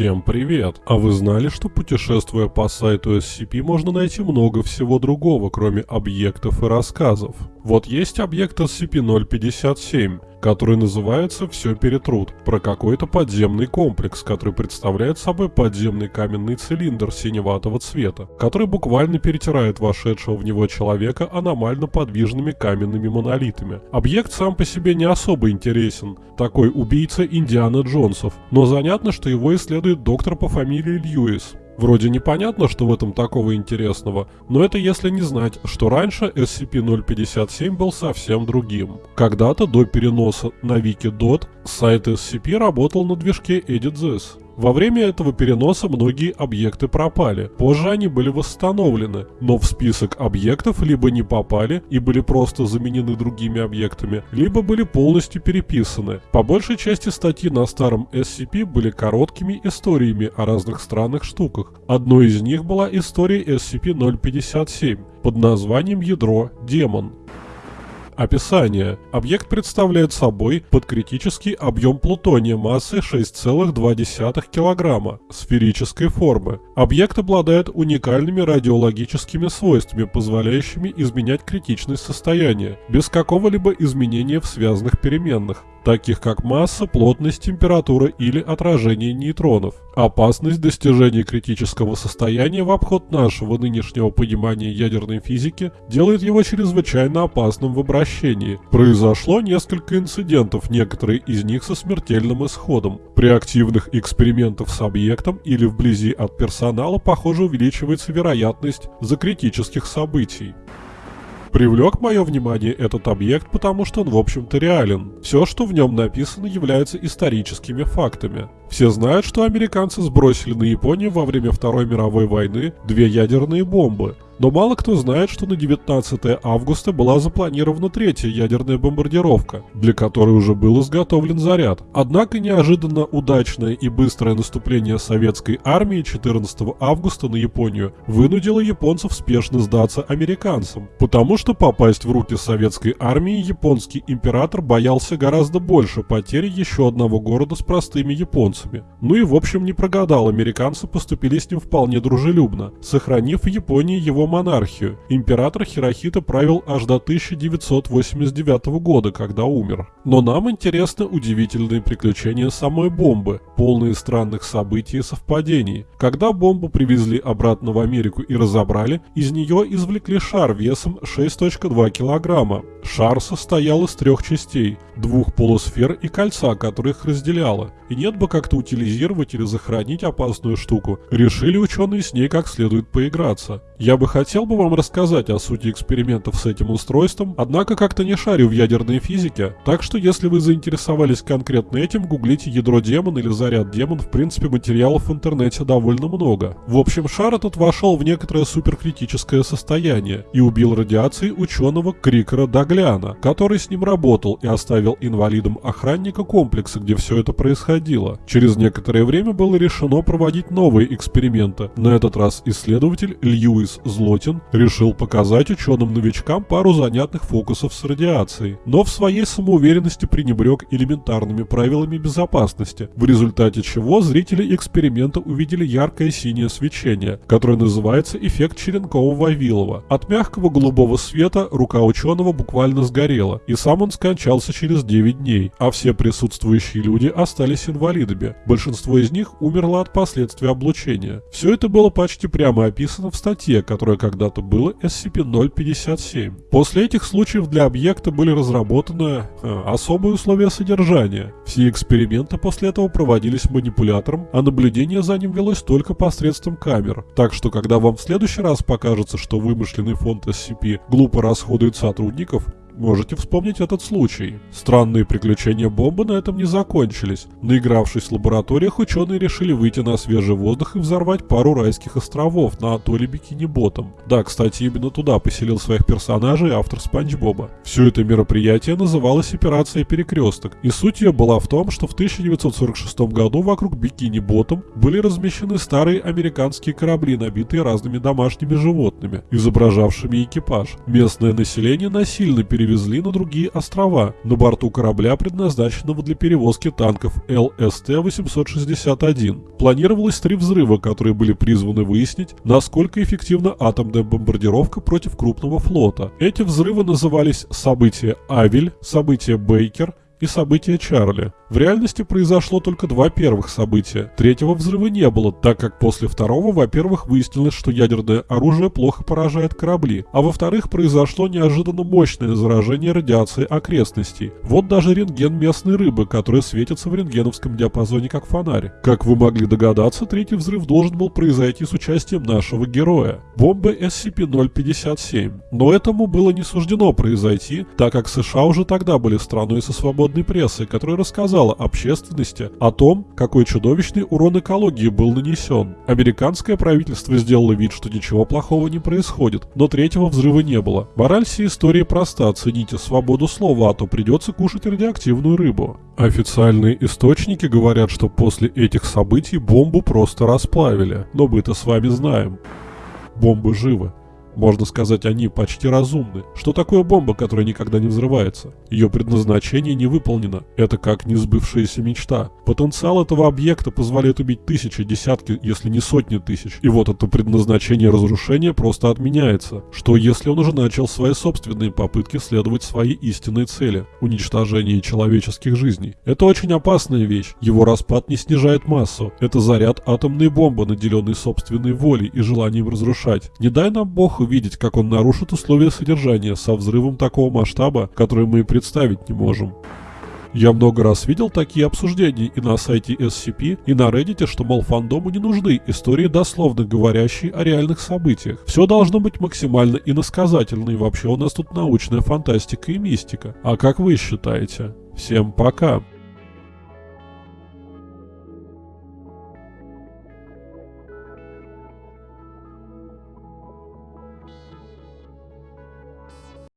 Всем привет! А вы знали, что путешествуя по сайту SCP можно найти много всего другого, кроме объектов и рассказов? Вот есть объект SCP-057, который называется «Все перетрут», про какой-то подземный комплекс, который представляет собой подземный каменный цилиндр синеватого цвета, который буквально перетирает вошедшего в него человека аномально подвижными каменными монолитами. Объект сам по себе не особо интересен, такой убийца Индиана Джонсов, но занятно, что его исследует доктор по фамилии Льюис. Вроде непонятно, что в этом такого интересного, но это если не знать, что раньше SCP-057 был совсем другим. Когда-то до переноса на Wikidot сайт SCP работал на движке EditThis. Во время этого переноса многие объекты пропали. Позже они были восстановлены, но в список объектов либо не попали и были просто заменены другими объектами, либо были полностью переписаны. По большей части статьи на старом SCP были короткими историями о разных странных штуках. Одной из них была история SCP-057 под названием «Ядро Демон». Описание. Объект представляет собой подкритический объем плутония массой 6,2 кг, сферической формы. Объект обладает уникальными радиологическими свойствами, позволяющими изменять критичность состояния, без какого-либо изменения в связанных переменных таких как масса, плотность, температура или отражение нейтронов. Опасность достижения критического состояния в обход нашего нынешнего понимания ядерной физики делает его чрезвычайно опасным в обращении. Произошло несколько инцидентов, некоторые из них со смертельным исходом. При активных экспериментах с объектом или вблизи от персонала, похоже, увеличивается вероятность закритических событий. Привлек мое внимание этот объект, потому что он в общем-то реален. Все, что в нем написано, является историческими фактами. Все знают, что американцы сбросили на Японию во время Второй мировой войны две ядерные бомбы – но мало кто знает, что на 19 августа была запланирована третья ядерная бомбардировка, для которой уже был изготовлен заряд. Однако неожиданно удачное и быстрое наступление советской армии 14 августа на Японию вынудило японцев спешно сдаться американцам, потому что попасть в руки советской армии японский император боялся гораздо больше потери еще одного города с простыми японцами. Ну и в общем не прогадал, американцы поступили с ним вполне дружелюбно, сохранив в Японии его монархию. Император Хирохита правил аж до 1989 года, когда умер. Но нам интересны удивительные приключения самой бомбы, полные странных событий и совпадений. Когда бомбу привезли обратно в Америку и разобрали, из нее извлекли шар весом 6.2 килограмма. Шар состоял из трех частей, двух полусфер и кольца, которое их разделяло. И нет бы как-то утилизировать или захоронить опасную штуку. Решили ученые с ней как следует поиграться. Я бы хотел бы вам рассказать о сути экспериментов с этим устройством, однако как-то не шарю в ядерной физике, так что если вы заинтересовались конкретно этим, гуглите ядро демон или заряд демон, в принципе материалов в интернете довольно много. В общем, шар этот вошел в некоторое суперкритическое состояние и убил радиацией ученого Крикера Дагляна, который с ним работал и оставил инвалидом охранника комплекса, где все это происходило. Через некоторое время было решено проводить новые эксперименты. На этот раз исследователь Льюис Злотин решил показать ученым-новичкам пару занятных фокусов с радиацией, но в своей самоуверенности пренебрег элементарными правилами безопасности, в результате чего зрители эксперимента увидели яркое синее свечение, которое называется эффект Черенкова-Вавилова. От мягкого голубого света рука ученого буквально сгорела, и сам он скончался через 9 дней, а все присутствующие люди остались инвалидами. Большинство из них умерло от последствий облучения. Все это было почти прямо описано в статье, которое когда-то было SCP-057. После этих случаев для объекта были разработаны э, особые условия содержания. Все эксперименты после этого проводились манипулятором, а наблюдение за ним велось только посредством камер. Так что, когда вам в следующий раз покажется, что вымышленный фонд SCP глупо расходует сотрудников, Можете вспомнить этот случай. Странные приключения бомбы на этом не закончились. Наигравшись в лабораториях, ученые решили выйти на свежий воздух и взорвать пару райских островов на атолле Бикини-Ботом. Да, кстати, именно туда поселил своих персонажей автор Спанч Боба. Все это мероприятие называлось «Операция Перекресток», и суть ее была в том, что в 1946 году вокруг Бикини-Ботом были размещены старые американские корабли, набитые разными домашними животными, изображавшими экипаж. Местное население насильно перевели перевезли на другие острова, на борту корабля, предназначенного для перевозки танков ЛСТ-861. Планировалось три взрыва, которые были призваны выяснить, насколько эффективна атомная бомбардировка против крупного флота. Эти взрывы назывались «Событие Авель», «Событие Бейкер» и события Чарли. В реальности произошло только два первых события. Третьего взрыва не было, так как после второго, во-первых, выяснилось, что ядерное оружие плохо поражает корабли, а во-вторых, произошло неожиданно мощное заражение радиацией окрестностей. Вот даже рентген местной рыбы, которая светится в рентгеновском диапазоне как фонарь. Как вы могли догадаться, третий взрыв должен был произойти с участием нашего героя – бомбы SCP-057. Но этому было не суждено произойти, так как США уже тогда были страной со свободной прессой, которая рассказала общественности о том, какой чудовищный урон экологии был нанесен. Американское правительство сделало вид, что ничего плохого не происходит, но третьего взрыва не было. Мораль всей истории проста, цените свободу слова, а то придется кушать радиоактивную рыбу. Официальные источники говорят, что после этих событий бомбу просто расплавили, но мы-то с вами знаем. Бомбы живы. Можно сказать, они почти разумны. Что такое бомба, которая никогда не взрывается? Ее предназначение не выполнено. Это как несбывшаяся мечта. Потенциал этого объекта позволяет убить тысячи, десятки, если не сотни тысяч. И вот это предназначение разрушения просто отменяется. Что если он уже начал свои собственные попытки следовать своей истинной цели – уничтожение человеческих жизней? Это очень опасная вещь. Его распад не снижает массу. Это заряд атомной бомбы, наделенной собственной волей и желанием разрушать. Не дай нам Бог увидеть, как он нарушит условия содержания со взрывом такого масштаба, который мы и представить не можем. Я много раз видел такие обсуждения и на сайте SCP, и на Reddit, что, мол, фандому не нужны истории, дословно говорящие о реальных событиях. Все должно быть максимально иносказательно, и вообще у нас тут научная фантастика и мистика. А как вы считаете? Всем пока!